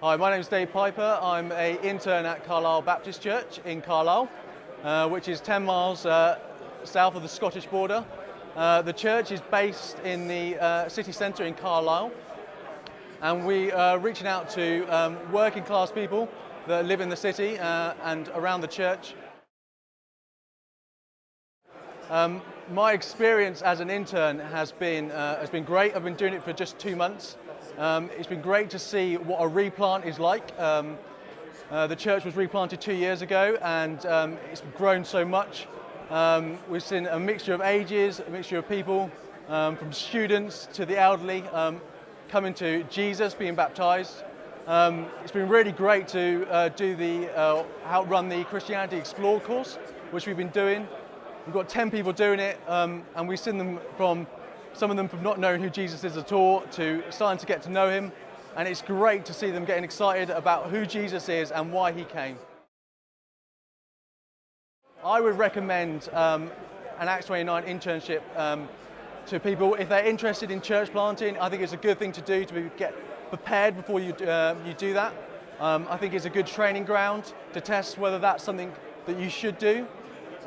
Hi, my name is Dave Piper. I'm an intern at Carlisle Baptist Church in Carlisle, uh, which is 10 miles uh, south of the Scottish border. Uh, the church is based in the uh, city centre in Carlisle, and we are reaching out to um, working class people that live in the city uh, and around the church. Um, my experience as an intern has been, uh, has been great. I've been doing it for just two months. Um, it's been great to see what a replant is like. Um, uh, the church was replanted two years ago and um, it's grown so much. Um, we've seen a mixture of ages, a mixture of people, um, from students to the elderly, coming to Jesus, being baptized. it's been really great to uh, do the, uh, outrun the Christianity Explored course, which we've been doing. We've got 10 people doing it and we've seen them from some of them from not knowing who Jesus is at all to starting to get to know him. And it's great to see them getting excited about who Jesus is and why he came. I would recommend um, an Acts 29 internship um, to people if they're interested in church planting. I think it's a good thing to do to get prepared before you, uh, you do that. Um, I think it's a good training ground to test whether that's something that you should do.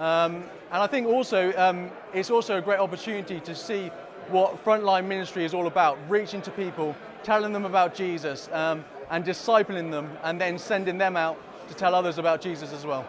Um, and I think also um, it's also a great opportunity to see what frontline ministry is all about, reaching to people, telling them about Jesus um, and discipling them and then sending them out to tell others about Jesus as well.